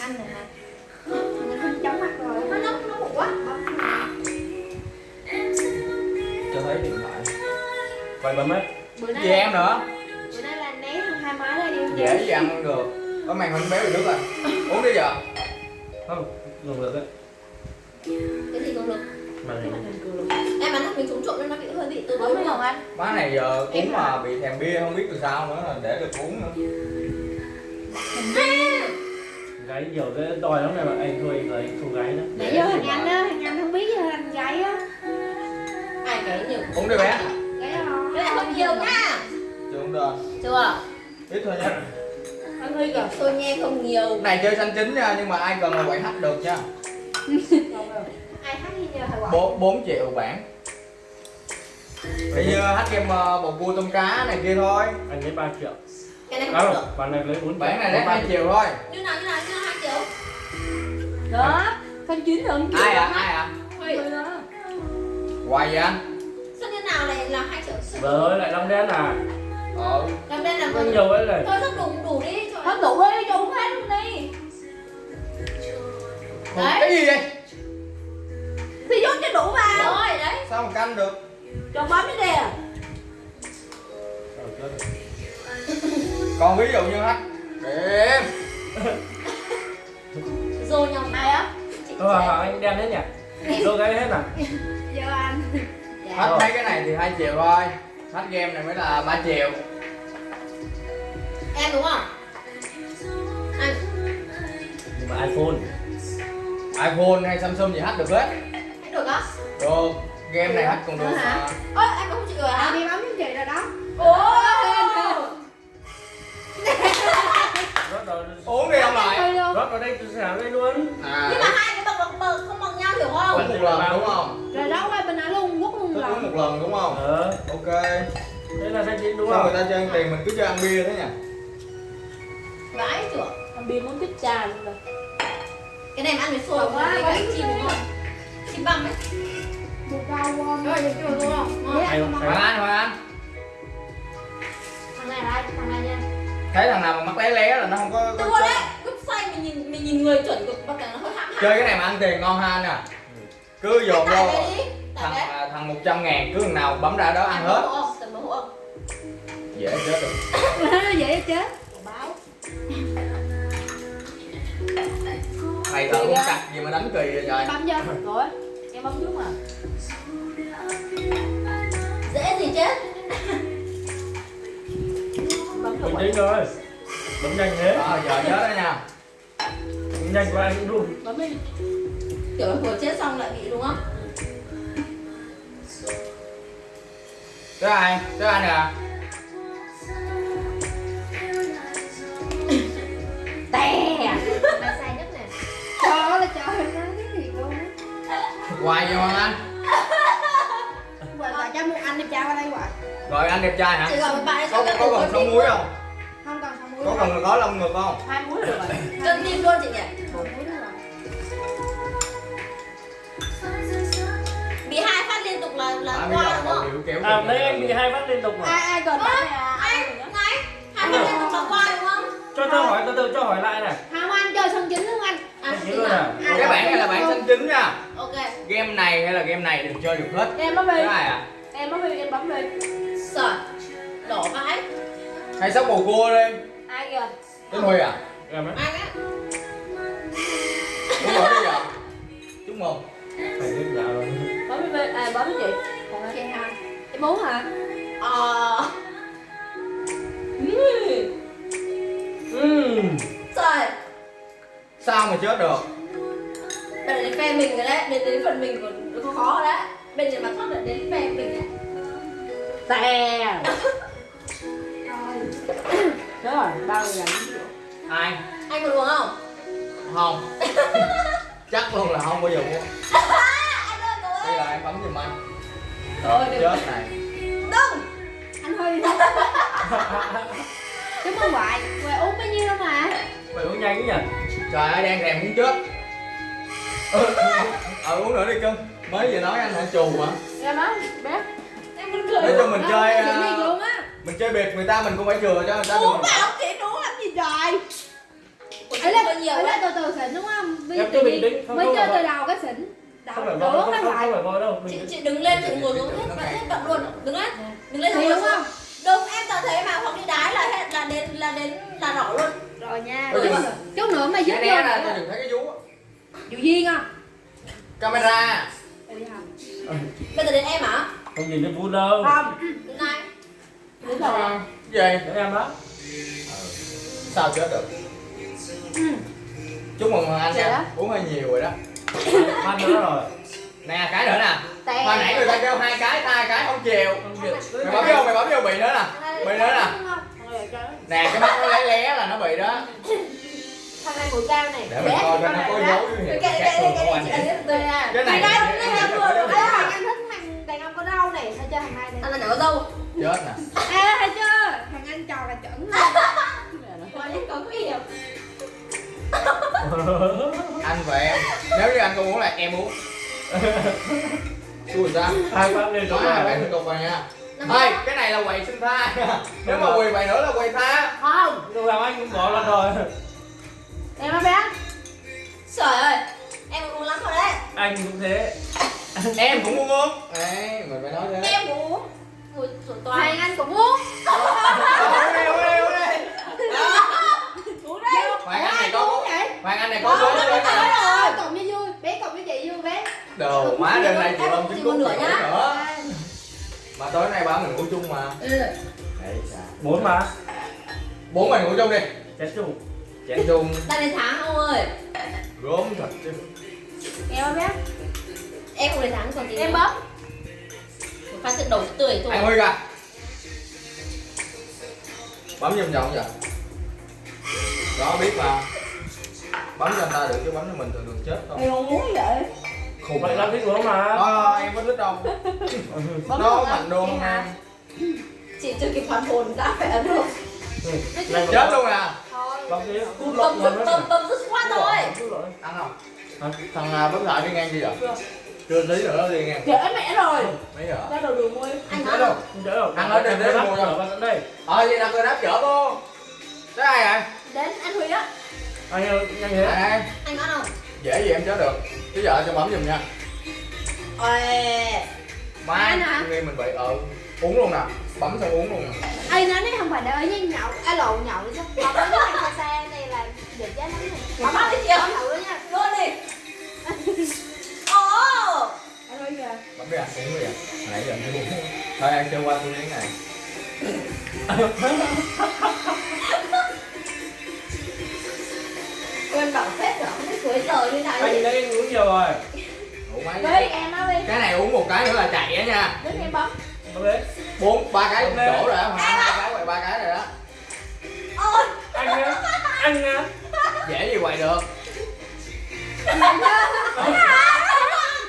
Anh này hả? Mình chóng mặt rồi. Nó nó nó bụng quá. cho thấy điện thoại. Ba mét Bữa gì nay em nữa? Bữa nay là né thằng hai má ra đi không dễ gì? ăn không được. Có màn hình béo bị nước rồi. Uống đi giờ. Không dùng được đấy. Cái gì cũng được. lực. Em bắn mình trúng trộm nên nó bị hơi bị từ đúng hồng không? anh má này giờ uống mà bị thèm bia không biết từ sao nữa là để được uống nữa gái nhiều cái đòi lắm này mà. Anh thôi lấy cô gái đó Nãy giờ thằng anh á, thằng anh không biết giờ thằng gái á. Ai cái nhiều. uống đi bé. Cái này không nhiều nha. chưa uống được. Chưa? ít thôi nha. Anh Huy kìa Tôi nghe không nhiều. Này chơi xanh chín nha nhưng mà ai cần là quậy hack được nha. Ai hát gì nhờ bốn bốn triệu bản Bây giờ hack game uh, bầu cua tôm cá này kia thôi. Anh lấy 3 triệu Cái này không được. bạn này lấy 4 triệu bản này lấy hai triệu. thôi. Như nào như nào như nào hai triệu. Đó Khanh chín rồi ai à ai à hoài vậy anh? Sao như nào này là hai triệu. vợ ơi lại long đen à? Ờ Làm đây là có nhiều ấy này Thôi sắp đủ đủ đi. Hết đủ đi, cho uống hết luôn đi. Đấy. cái gì vậy Thì dốt cho đủ vào. Rồi đấy. sao mà canh được? Cho bấm cái rồi. Còn ví dụ như hack điểm Rồi nhầm Ai á? Sẽ- à, anh đen hết nhỉ? Đôi cái hết à? Giờ anh. Dạ. hack mấy cái này thì hai triệu thôi. Hack game này mới là 3 triệu. Em đúng không? Anh. Nhưng mà iphone. iphone hay samsung gì hack được hết. Hết được á? được. Game này hack còn được Được Ơ em không chịu rồi hả? Đi bấm cho chị rồi đó? Ồ ăn với Còn quá, cả thích chim đúng không? Chim băm ấy. Một cao qua Rồi được chưa đúng không? Ngon. hay anh hoàng anh Thằng này là ai? Thằng này nha. Thấy thằng nào mà mắt lé lé là nó không có, có Đùa đấy. Website mình nhìn mình nhìn người chuẩn cực bậc này nó hơi hãm chơi cái này mà ăn tiền ngon ha anh à. Cứ dồn vô. thằng à, thằng 100 ngàn cứ thằng nào bấm ra đó ăn hết. dễ chết rồi. Vậy chết. Báo thầy thợ cũng cặt gì mà đánh kỳ vậy trời? Bấm chưa? Rồi Em bấm trước mà. Dễ gì chết Bấm tĩnh rồi bấm nhanh thế. À, giờ chết đó nha. Bấm nhanh qua anh cũng run Bấm đi. Kiểu vừa chết xong lại bị đúng không? tới ai tới anh à hoài vậy hoàng anh Gọi gọi cho một anh đi trao qua đây gọi rồi anh đẹp trai hả? Chị gọi bạn có sao có cần sống muối không? Không cần không muối có cần có lông ngực không? Hai muối được rồi. Cân tim luôn chị nhỉ? Một muối được rồi. Bị hai phát liên tục là là à, qua đúng không? à ra anh bị hai phát liên tục mà Ai ai bạn này à? Ai Anh, này Hai phát liên tục là qua đúng không? cho cho hỏi từ từ cho hỏi lại này. Không anh chơi sân chính luôn anh. À, Anh nhớ luôn nào? à? À, cái bản này là bản xanh chính nha game này hay là game này đừng chơi được hết. Em bấm đi. Cái này à? Em bấm đi, em bấm đi. Sợ. Đỏ vãi hay sóc bầu cua đi Ai kìa? Tới huy à? Em ấy Anh á? Muốn mở đi giờ chúc mừng phải biết dạ rồi. Bấm đi, à bấm đi chị Còn em ha Em muốn hả? Ờ. Ừm. Trời. Sao mà chết được Giờ đến phe mình rồi đấy Đến đến phần mình còn khó khó rồi đấy. Bên này mà thoát được đến phe mình đấy. Tè Chết rồi, bao giờ ai? Anh có uống không? không. Chắc luôn là không bao giờ Anh cậu bây giờ em bấm giùm anh. Được chết này. Đừng. Anh Huy Chúc mừng ngoại Ngoại uống bao nhiêu đâu mà? Phải uống nhanh nhỉ trời ơi đang thèm muốn chết ừ, ờ uống nữa đi cưng. Mới vừa nói anh hả chù mà. Em đó, bé. Em muốn cười. Nói chung mình chơi á. mình chơi biệt người ta mình cũng phải chừa cho người ta Uống được. vào chị uống làm gì trời. Ủa, Ấy lên, có nhiều ấy lên từ từ cứ bình tĩnh không mới không chơi phải từ đầu cái xỉn không phải voi đổ không cái không lại. phải voi đâu chị chị đứng lên chị ngồi xuống hết hết bận luôn. Đứng lên. Đứng lên thì đúng ngồi không? Xuống đúng em toàn thế mà hoặc đi đái là hết là đến là đến là đỏ luôn. Rồi nha. Chút, nữa mà né vô nữa đừng thấy cái vú á. Diệu Duyên không camera. Để đi học. Bây giờ đến em hả? Không nhìn thấy vui đâu. Không. Đến này đến rồi gì? Để em đó. Sao chết được? Ừ. chúc mừng Hoàng Anh Dạ. nha uống hơi nhiều rồi đó. Ăn nữa rồi. Nè cái nữa nè. Tè. hồi nãy người ta kêu hai cái hai cái không chiều không chịu. Mày bấm vô mày bấm vô bị nữa nè. Bị nữa nè. Nè cái mắt nó lé lé là nó bị đó này mũi cao này. Để mình coi coi nó có dấu cái khác cái thường cái anh. cái cái cái cái này đây, cái này có anh đàn ông có đâu này sao chơi thằng này anh này? là nhỏ dâu chết nè. Ê, thấy chưa? Thằng anh trò là chuẩn luôn Có những có nguy hiểm anh và em. Nếu như anh không uống là em uống. Xui sao? Hai lên có đó hai bạn tiếp tục rồi nha. Ê, cái này là quầy sinh tha. Nếu mà quỳ vậy nữa là quầy tha. Không. Lúc nào anh cũng bỏ lần rồi em nó bé. Trời ơi em uống lắm rồi đấy. Anh cũng thế. Em cũng muốn uống. Đấy mình phải nói thế. Em cũng uống. Ngồi sổ toàn. Anh cũng uống. Uống đi. Uống đi uống đi uống đây Hoàng Anh này uống có vậy Hoàng Anh này có nè rồi. Cộng với vui bé cộng với chị vui bé. Đồ má đêm nay chị một cứu nửa nữa mà tối nay bảo mình ngủ chung mà. Ừ. đấy mà. Bốn mình ngủ chung đi. Chén chung chén chung. Đang đến tháng ông ơi. Gốm thật chứ. Em bé em không đến tháng còn gì em nữa. bấm một phát sự đầu tươi thôi. Anh huy kìa. Bấm vòng vòng vậy đó biết mà. Bấm cho anh ta được chứ bấm cho mình thường thường chết không em không muốn vậy. Khùng vậy làm thích uống mà. Đó em có thích đâu nó luôn mạnh đô Vậy không hả? em chị chưa kịp hoàn hồn đã phải ấn rồi chết luôn à? thôi bấm thế cút bấm lộn bấm rồi bấm bấm rất quá rồi ăn không? Thằng bấm lại đi ngang gì vậy chưa. Tí nữa đi ngang. Trễ mẹ rồi. Mấy giờ? Ra đồ đường mua anh Chết nói đâu không đỡ đâu Ăn ở đây, đây, mua bên đây. Ờ vậy là người đáp chở cô cái ai vậy? Đến anh huy á. Anh ơi nhanh thế ai đây anh nói không? Dễ gì em chở được. Chứ giờ cho bấm giùm nha. Ôi. Má Anh hả? nghi mình bị ờ uống luôn nè bấm xong uống luôn nè. Ai nói đấy không phải đợi với nhậu à lộn nhậu chứ. Còn cái này xa này là được giá lắm này bấm bắt đi chị bấm thử nha. Luôn đi. Ồ. Bấm đi à uống đi à. Nãy giờ chưa uống. Thôi ăn chơi qua tôi miếng này. Quên bảo phép rồi không biết cuối giờ như nào. Anh đấy uống nhiều rồi. Đi em nói đi. Cái này uống một cái nữa là chạy á nha. Đến em bấm bấm bốn ba cái. Một chỗ rồi đó mà hai cái quậy ba cái rồi đó. Ôi. Anh nhá anh nhá dễ gì quậy được.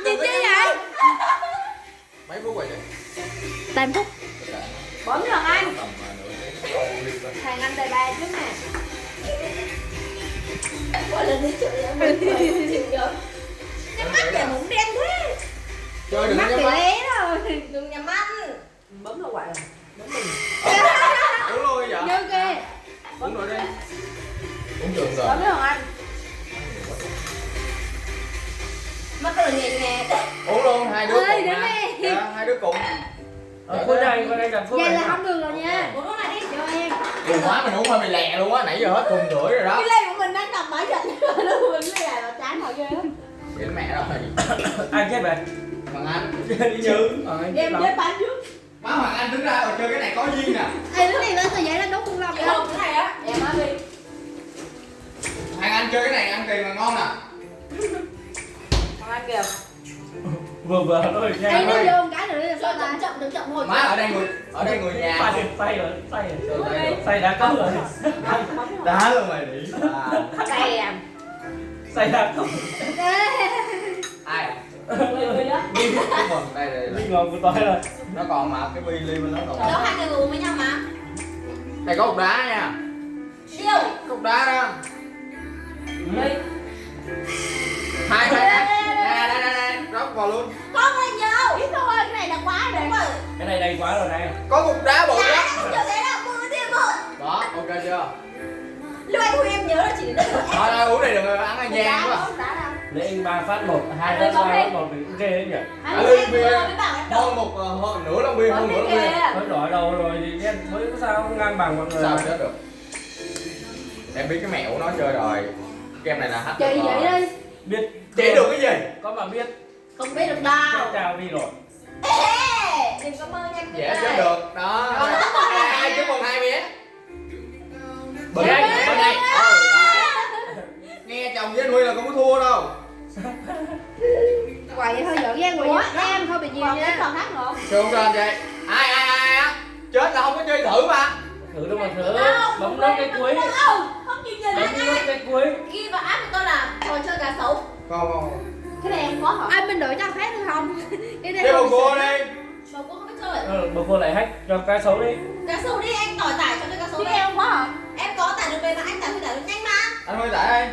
Gì chứ vậy? Mấy phút quậy được tám phút. Bấm rồi anh. À, thằng anh đời ba trước nè. Mỗi lần đi chửi em nhắm mắt để muốn đen thế. Chơi đừng nhắm mắt cùng quá mình uống hơi bị lẹ luôn á nãy giờ hết thùng rưỡi rồi đó. Cái ly của mình đang cầm máy giận nó mình này là chán hồi ghê lắm. Chết mẹ rồi. Anh chết về Hoàng Anh. Đi như ờ, anh chết em với bán trước. Má Hoàng Anh đứng ra rồi chơi cái này có duyên nè. Ê, đứa này lên tờ giấy là nấu cùng lòng cái vậy hộp cái này á. Em nói đi. Hoàng Anh chơi cái này ăn tiền là ngon nè còn ăn kìa. Vừa vừa thôi Ê, nha nó vô cái là chậm chậm đừng chậm hồi Má ở đây người ở đây người nhà. Say say rồi say rồi say đã có rồi. Đá luôn mày đi à, Kèm say đã có Ai? Đó đi ngon của tôi rồi. Nó còn mà cái bi ly bên đó còn. Đâu hai người uống với nhau mà. Đây có cục đá nha. Điêu Cục đá đó. Đây Hai hai hai. Nè đây đây đây Rót vào luôn. Con này nhiều Ít thôi, này là quá rồi. Cái này đầy quá rồi này. Có cục đá bự em chưa thấy là mưa thêm một Đó ok chưa? Lúc anh Huy em nhớ là chỉ đến đây thôi Thôi uống này đừng ăn ăn Đá gian quá. đó, Lấy anh ba phát một, hai phát ba phát một thì cũng ghê đấy nhỉ. Anh bia em hơn một ờ, hơn nửa lon bia hơn nửa lon bia. Mới đỏ đầu rồi thì đen mới có sao ngang bằng mọi người sao chết được? Em biết cái mẹo của nó chơi rồi. Game này là chị được vậy đi Biết chỉ được cái gì? Có mà biết. Không biết được đâu. Chào đi rồi Ê, Đừng có mơ nhanh dễ chết được. Đó. Hai chứ còn hai mía bên Dạ, đây dạ, bên dạ. đây. Đấy. nghe chồng với nuôi là không có thua đâu. Quậy thôi giỡn gian quậy Ủa, giỡn em thôi bị cái nha. còn hát nữa. Xuống lên vậy. Ai ai ai á? Chết là không có chơi thử mà. Thử đâu mà thử. Bấm biết, cái cuối. Không, không chịu nhìn Bấm nốt cái cuối. Ghi vào app của tôi là trò chơi gà xấu. Không không Cái này em có hả? Anh bên đội cho phép được không? Cái này chơi không cô chơi Ờ, bố cô lại hack cho cái xấu đi. Gà xấu đi, anh tỏi tải cho tôi xấu Chứ đi em có hả? Em có tải được về mà anh tải thì tải được nhanh mà. Anh hơi tại đây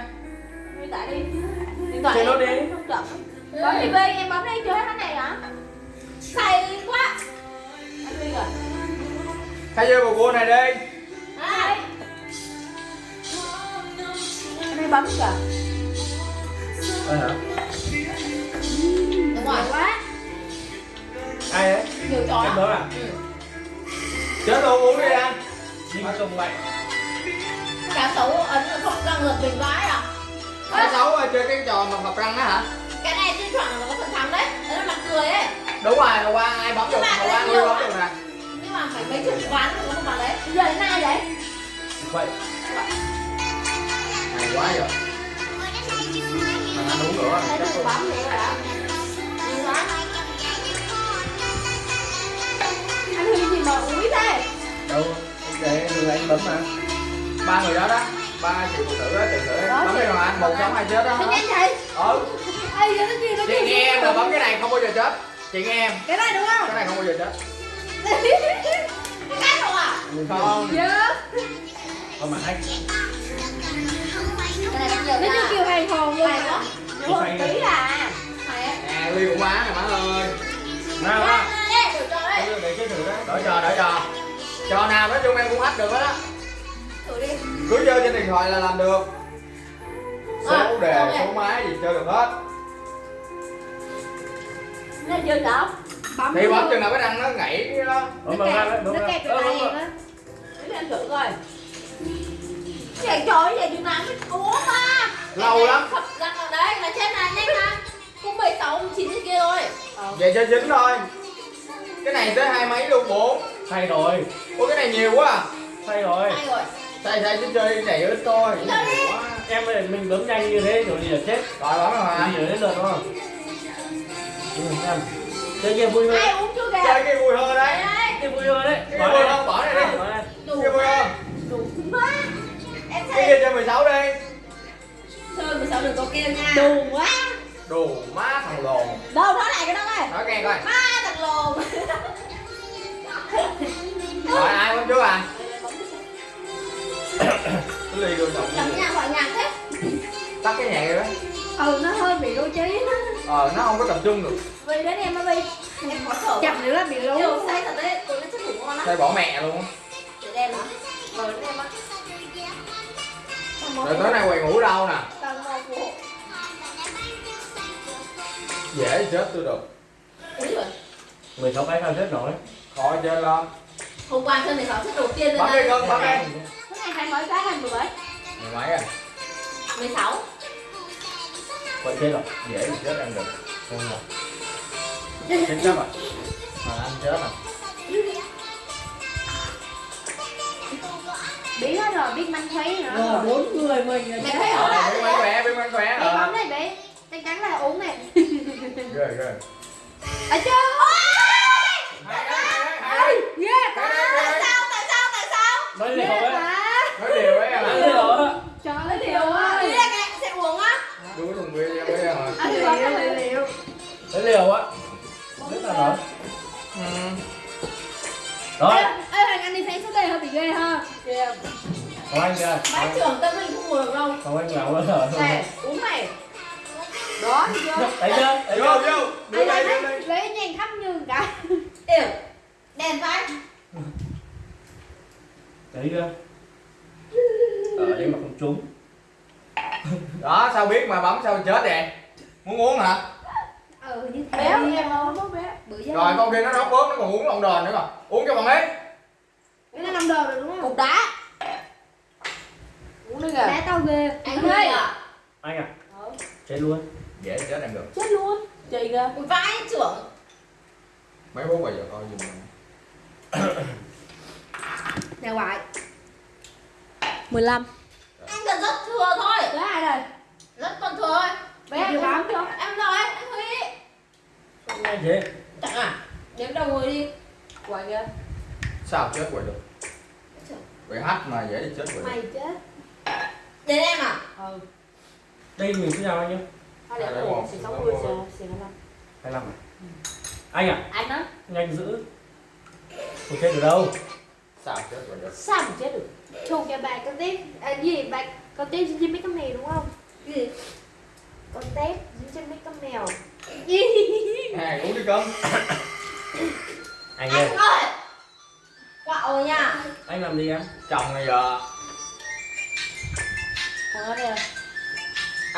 Đi tải đi. Điện thoại Chơi nốt em đi. không chậm Bấm đi Bi, em bấm đi chơi cái này hả? Say quá. Anh Huy rồi. Khai chơi bầu cua này đi. Đây. Em đi bấm kìa. Ờ hả? Đúng rồi. Quá Ai đấy? Nhiều trò Em đó à? Ừ. chết luôn uống đi anh Đinh công mạnh Gà xấu ấn không răng lật mình vãi à cái xấu rồi chơi cái trò mà phập răng á hả Cái này chưa chuẩn là nó có phần thắng đấy Đấy là mặt cười ấy đúng rồi hôm qua ai bấm được Nhưng mà hôm qua nhiều bấm được nè Nhưng mà phải mấy chục ván mới có một ván đấy Giờ đến ai vậy? Vậy hay quá rồi mà anh uống nữa chắc luôn. bấm vậy hả? Anh Huy gì mà úi thế? Đâu Để người anh bấm mà. Ba người đó đó ba chị phụ nữ đó chị nữ. Đó, bấm chị- cái nào anh? Một sống hai chết đó nhanh vậy? ừ. Ê, giờ nó kia nó chị nghe em là bấm cái này không bao giờ chết. Chị nghe em. Cái này đúng không? cái này không bao giờ chết. Cái không à? Không. Dạ Không mà giờ Nó như nha kiểu hàng hồn luôn quá Đúng không? Tí à Hay á à ly cũng quá này má ơi. Nào nào Ê, thử cho đấy chơi thử đó. Đỡ trò đỡ trò trò nào nói chung em cũng hack được hết á. Thử đi. Cứ chơi trên điện thoại là làm được. Số À, đề số máy gì chơi được hết. Nó chưa đâu Bấm thì bấm chừng nào cái răng nó gãy cái đó. Nó đấy, bấm nó cái bấm này đó Để em thử coi. Chạy trò vậy chừng nào mới Ủa ba Lâu lắm. Khập răng ở đây là trên này nhanh mà Cũng 16, 19 cái kia thôi. Vậy chơi chính thôi cái này tới hai mấy luôn bốn. Thay rồi. Ôi cái này nhiều quá à. Thay rồi. Hay rồi. Sai sai chứ chơi này ít thôi Em ơi, mình bấm nhanh như thế rồi là chết. Rồi bấm rồi hả? Thì đến lượt đúng không? Em Chơi kia vui hơn. Ai uống chưa kìa? Chơi cái vui hơn đấy. Kia vui hơn đấy. Bỏ vui hơn bỏ này đi. Cái vui hơn. Đủ quá. Em cái kia chơi 16 đi. Chơi 16 đừng có kêu nha. Đù quá đồ má thằng lồn. Đâu nói lại cái đó coi. Nói nghe coi. Má thằng lồn. Rồi ai bấm trước à? Cái ly luôn Chẳng nhà gọi nhạc thế. Tắt cái nhạc rồi đó. Ừ nó hơi bị đôi trí. Ờ nó không có tập trung được. Vì đến em mới bị Em khó thở. Chậm nữa là bị lú Điều say thật đấy Tối nay chắc ngủ ngon lắm. Tay bỏ mẹ luôn á. Đem hả? Vâng đem á. Rồi tối nay quầy ngủ đâu nè dễ chết tôi được. Úi rồi 16 cái sao chết nổi khỏi chơi lo Hôm qua chơi 16 set đầu tiên rồi bấm đi cưng bấm đi Cái này hai mấy cái hành bưởi mười mấy à? 16 Vậy chết rồi. Dễ thì chết em được. Không rồi Chết chắc rồi. Mà anh chết à Biết hết rồi, biết manh thấy nữa Ờ, bốn người mình Mày thấy ở ờ rồi quán đấy khỏe bên quán khỏe Bé ờ. bấm này bé Chắc chắn là uống này ghê ghê. Ở chưa hay đấy Ghê hay đấy Sao? Tại sao? Tại sao? Nói liều Ghê ấy. quá. Nói điều ấy à? Nói liều á. Trời ơi Điều điều á Ý là cái sẽ uống á. Đuối thùng bia em biết rồi. Anh đi bấm cái liệu. Nói liều á. Rất là nổi ừ. Rồi. Ê, ê Hoàng anh đi thấy số đề hơi bị ghê ha. Kìa Còn anh kìa Bác trưởng tâm linh không ngồi được đâu. Còn anh bây giờ Này uống này Đó vô. Thấy chưa? Thấy vô chưa? vô. Đưa Anh đây đưa đây lấy nhàn khắp như cái Yêu Đèn vai Thấy chưa? Ở đây mà không trúng. Đó sao biết mà bấm sao chết vậy? Muốn uống hả? Ừ như thế béo em không có béo bữa giờ rồi con kia nó đót bớt nó còn uống lon đòn nữa mà. Uống cho bằng ấy. Cái nó năm đồ rồi đúng không? Cục đá. Uống đi kìa. Đá tao ghê. Anh ơi à anh à chết luôn dễ chết em được. Chết luôn. Chị kìa. Vãi trưởng. Mấy bố bây giờ coi giùm mình nhà ngoại 15 anh cần rất thừa thôi. Đó ai rồi rất còn thừa thôi. Bé chưa bám chưa em rồi anh Huy. Nghe thế chẳng à. Đếm đầu người đi. Quậy kìa. Sao chết vậy được? Bị hack mà dễ chết vậy được. Mày chết. Đến em à? Ừ. Đây mình cứ nhau bao nhiêu thôi Đây để là ổn một, xì xì sáu sáu mươi mươi. xì xì năm hai năm à? Anh à anh đó nhanh giữ. Không chết được đâu? Sao chết được? Sao mà chết được? Chôn cho bà con tép à, gì bà con tép dính trên mấy con mèo đúng không? Cái gì? Con tép dính trên mấy con mèo. Này uống đi cơm anh ơi anh ơi. quạo rồi nha. Anh làm gì em? Chồng này giờ. Ở đây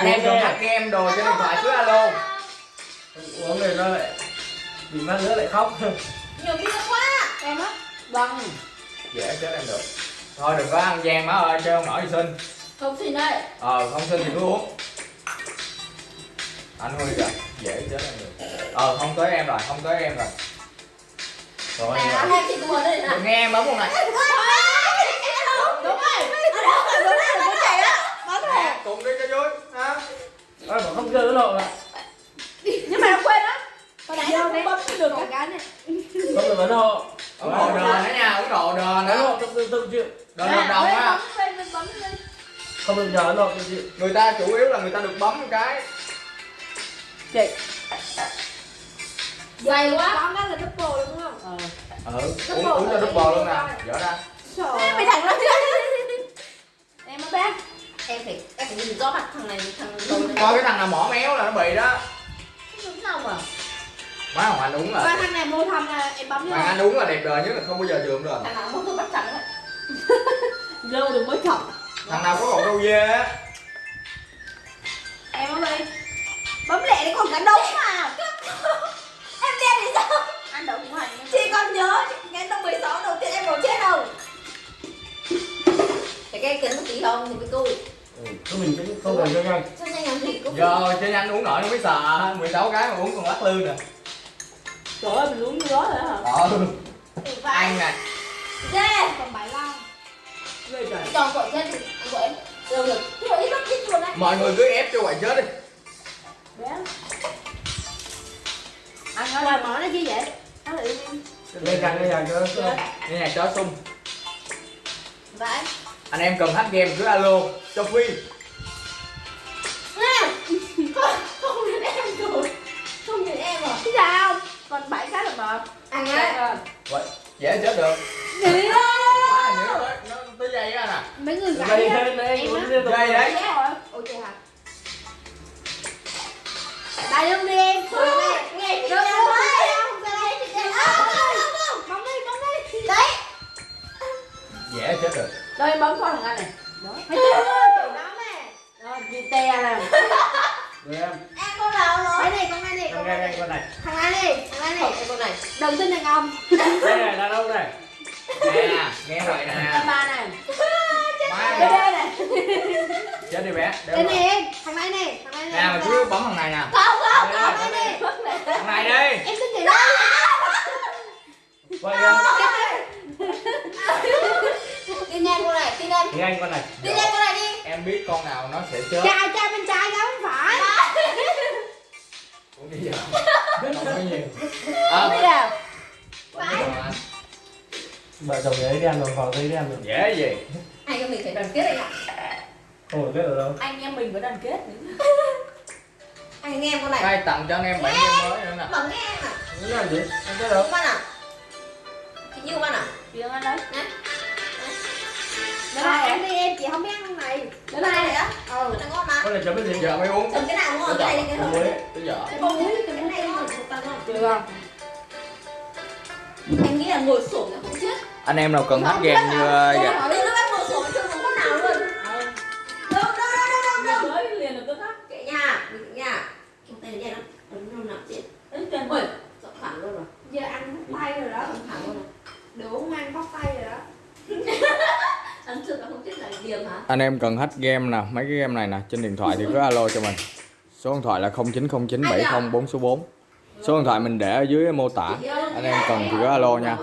anh em cần hack game đồ trên điện thoại cứ alo. Uống rồi nó lại bị phát nữa lại khóc. Nhiều bia quá. Em á. Vâng. Dễ chết em được. Thôi đừng có ăn gian má ơi chơi không nổi thì xin không xin đây ờ không xin thì cứ uống. Anh Huy kìa dễ chết em được. Ờ không tới em rồi không tới em rồi. Rồi nghe em bấm con này đúng rồi đúng rồi đúng rồi có chạy đó bấm rồi Nè, cùng đi cho vui ha? Ôi, bảo không chơi cái lộ mà nhưng mà nó quên á. Hồi nãy cũng bấm được cái cái này. Không được vấn hộ ủng hộ đờn nữa nha hộ đờn vấn nữa. Trong tương tự chịu. Đờn hợp đồng á bấm không được nhờ chịu. Người ta chủ yếu là người ta được bấm một cái. Chị. Dày quá. con đó là double đúng không? Ờ. Ừ uống uống cho double luôn nè. dở ra. Mày thằng nó em mới bé em phải em phải nhìn rõ mặt thằng này thằng đầu này. coi cái thằng nào mỏ méo là nó bị đó. Đúng sao mà. Má hoàng anh uống Ba là thằng này mua thầm là em bấm hoàng anh uống là đẹp đời nhất là không bao giờ dườm được. Thằng nào muốn tôi bắt chặt đấy. Lâu được mới chọc. Thằng nào có cọng râu dê á. Em mới đi. Bấm lẹ đấy còn cả đống mà. Em đen thì sao? Anh đậu cũng hành. Chị còn nhớ ngày năm 16 đầu tiên em có chết không? Phải cái kính tí không thì mới cùi ừ. Cứ mình cũng không cần cho nhanh. Cho nhanh làm gì cũng giờ chơi nhanh uống nổi nó mới sợ 16 cái mà uống còn lắc lư nè. Trời ơi mình uống như đó rồi hả? Ừ, ăn nè. Dê còn bảy lon ghê trời. Cho gọi chết thì anh gọi em. Được được. Chứ ít lắm ít luôn đấy mọi người cứ ép cho quậy chết đi. Bé. Anh ơi mở nó chi vậy. Nó là lên càng lên càng cho nghe nhạc chó sung. Vãi anh em cần hack game cứ alo cho Nè, không không nhìn em rồi. Không nhìn em rồi. Cái sao? Còn bảy cái là mở anh ơi. Vậy dễ chết được. Đó Má, nhớ tới nó tới dây á nè. Mấy người đây gãy á. lên đây Em á. dây đấy. Ôi trời thì anh con này. Tin em con này đi. Em biết con nào nó sẽ chết. Trai trai bên trái gái bên phải. Uống đi giờ? Không có nhiều. À, biết nào mà- vợ chồng ấy đen rồi vào đây đen rồi dễ gì anh em mình phải đoàn kết anh ạ? Không được biết ở đâu. Anh em mình phải đoàn kết anh nghe em con này. Đây tặng cho anh em bản game mới nữa nè. Bấm nghe em à Nó làm gì. Anh biết đâu. Đúng bạn à? Chị như bạn à? Chuyện anh đấy nè Đến là ăn đi em, chị không biết ăn này. Đến này hả? Ừ Nó ngon mà. Có này chấm cái gì? Giờ mới uống. Chấm cái nào ngon, cái này cái thôi Muối, cái dở Cái muối, cái này ngon, một tầng ngon. Được không? Em nghĩ là ngồi sổm là không chết. Anh em nào cần hết ghen như vậy Đến lúc em ngồi sổm chưa uống có nào luôn. Ừ. Đâu, đâu, đâu, đâu, đâu Liền lập tức á Kệ nha, kệ nha. Trong tên này nó, nó nằm chết. Ê, trời ơi, dọn thẳng luôn rồi. Giờ ăn bóc tay rồi đó. Dọn thẳng luôn rồi. Đồ uống ăn bóc tay rồi đó. Ấn thực là không thích là điểm hả? anh em cần hack game nè mấy cái game này nè trên điện thoại thì cứ alo cho mình. Số điện thoại là 090970 4 số 4 số điện thoại mình để ở dưới mô tả. Anh em cần thì cứ alo nha